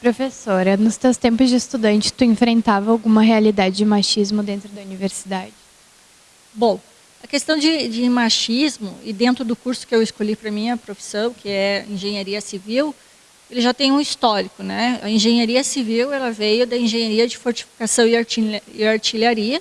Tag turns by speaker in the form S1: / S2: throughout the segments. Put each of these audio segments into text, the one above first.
S1: Professora, nos teus tempos de estudante, tu enfrentava alguma realidade de machismo dentro da universidade?
S2: Bom, a questão de, de machismo, e dentro do curso que eu escolhi para minha profissão, que é engenharia civil, ele já tem um histórico. Né? A engenharia civil ela veio da engenharia de fortificação e artilharia,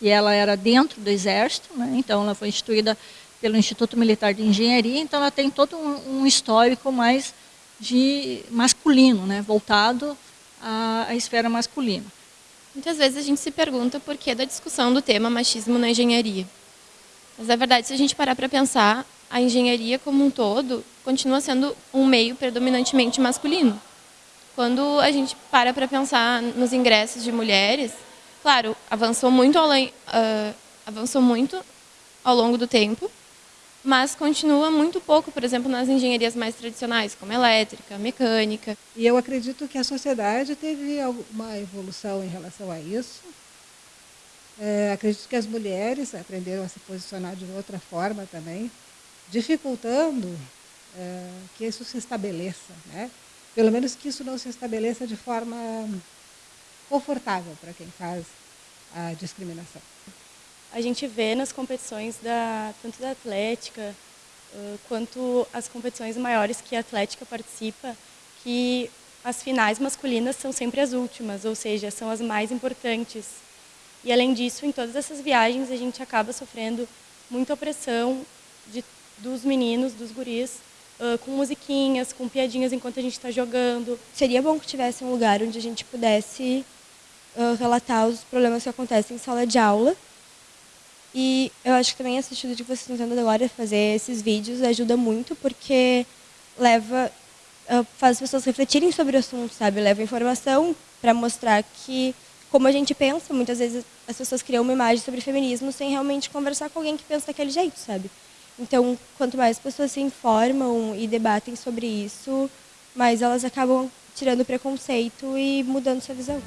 S2: que ela era dentro do exército, né? então ela foi instituída pelo Instituto Militar de Engenharia, então ela tem todo um, um histórico mais de masculino, né? voltado à, à esfera masculina.
S3: Muitas vezes a gente se pergunta por que da discussão do tema machismo na engenharia. Mas, na verdade, se a gente parar para pensar, a engenharia como um todo continua sendo um meio predominantemente masculino. Quando a gente para para pensar nos ingressos de mulheres, claro, avançou muito, além, uh, avançou muito ao longo do tempo, mas continua muito pouco, por exemplo, nas engenharias mais tradicionais, como elétrica, mecânica.
S4: E eu acredito que a sociedade teve uma evolução em relação a isso. É, acredito que as mulheres aprenderam a se posicionar de outra forma também, dificultando é, que isso se estabeleça, né? Pelo menos que isso não se estabeleça de forma confortável para quem faz a discriminação
S5: a gente vê nas competições da, tanto da Atlética quanto as competições maiores que a Atlética participa, que as finais masculinas são sempre as últimas, ou seja, são as mais importantes. E além disso, em todas essas viagens a gente acaba sofrendo muita opressão de, dos meninos, dos guris, uh, com musiquinhas, com piadinhas enquanto a gente está jogando.
S6: Seria bom que tivesse um lugar onde a gente pudesse uh, relatar os problemas que acontecem em sala de aula e eu acho que também esse estudo que vocês estão tendo agora, fazer esses vídeos, ajuda muito, porque leva, ah, faz as pessoas refletirem sobre o assunto, sabe? Leva informação para mostrar que, como a gente pensa, muitas vezes as pessoas criam uma imagem sobre feminismo sem realmente conversar com alguém que pensa daquele jeito, sabe? Então, quanto mais pessoas se informam e debatem sobre isso, mais elas acabam tirando preconceito e mudando sua visão.